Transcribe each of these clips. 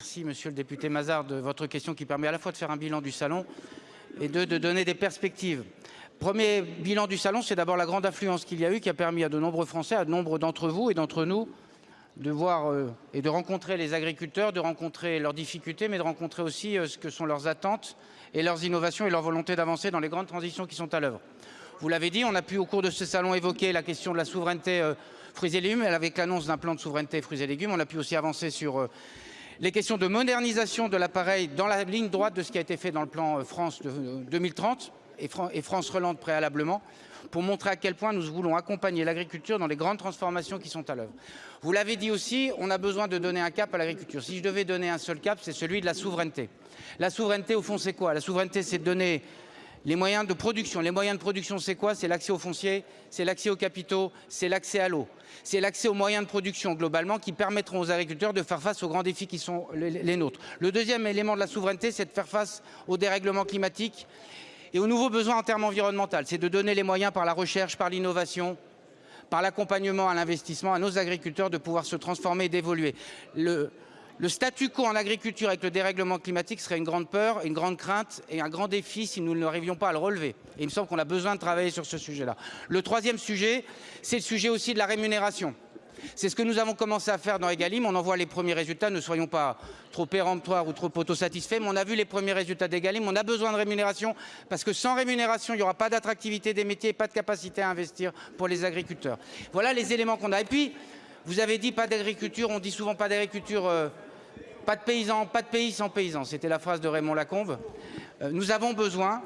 Merci Monsieur le député Mazard de votre question qui permet à la fois de faire un bilan du salon et de, donner des perspectives. Premier bilan du salon, c'est d'abord la grande affluence qu'il y a eu qui a permis à de nombreux Français, à de nombre d'entre vous et d'entre nous de voir euh, et de rencontrer les agriculteurs, de rencontrer leurs difficultés, mais de rencontrer aussi euh, ce que sont leurs attentes et leurs innovations et leur volonté d'avancer dans les grandes transitions qui sont à l'œuvre. Vous l'avez dit, on a pu au cours de ce salon évoquer la question de la souveraineté euh, fruits et légumes, avec l'annonce d'un plan de souveraineté fruits et légumes. On a pu aussi avancer sur les questions de modernisation de l'appareil dans la ligne droite de ce qui a été fait dans le plan euh, France de 2030 et, Fran et France Relande préalablement pour montrer à quel point nous voulons accompagner l'agriculture dans les grandes transformations qui sont à l'œuvre. Vous l'avez dit aussi, on a besoin de donner un cap à l'agriculture. Si je devais donner un seul cap, c'est celui de la souveraineté. La souveraineté, au fond, c'est quoi? La souveraineté, c'est de donner les moyens de production. Les moyens de production, c'est quoi? C'est l'accès aux fonciers, c'est l'accès aux capitaux, c'est l'accès à l'eau. C'est l'accès aux moyens de production globalement qui permettront aux agriculteurs de faire face aux grands défis qui sont les, nôtres. Le deuxième élément de la souveraineté, c'est de faire face au dérèglement climatique et aux nouveaux besoins en termes environnementaux. C'est de donner les moyens par la recherche, par l'innovation, par l'accompagnement à l'investissement à nos agriculteurs de pouvoir se transformer et d'évoluer. Le, statu quo en agriculture avec le dérèglement climatique serait une grande peur, une grande crainte et un grand défi si nous n'arrivions pas à le relever. Et il me semble qu'on a besoin de travailler sur ce sujet-là. Le troisième sujet, c'est le sujet aussi de la rémunération. C'est ce que nous avons commencé à faire dans Egalim. On en voit les premiers résultats. Ne soyons pas trop péremptoires ou trop autosatisfaits, mais on a vu les premiers résultats d'Egalim. On a besoin de rémunération parce que sans rémunération, il n'y aura pas d'attractivité des métiers, pas de capacité à investir pour les agriculteurs. Voilà les éléments qu'on a. Et puis, vous avez dit pas d'agriculture. On dit souvent pas d'agriculture. Euh, pas de paysans, pas de pays sans paysans. C'était la phrase de Raymond Lacombe. Euh, nous avons besoin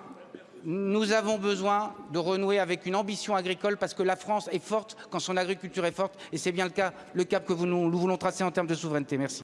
de renouer avec une ambition agricole parce que la France est forte quand son agriculture est forte et c'est bien le cap que nous voulons tracer en termes de souveraineté. Merci.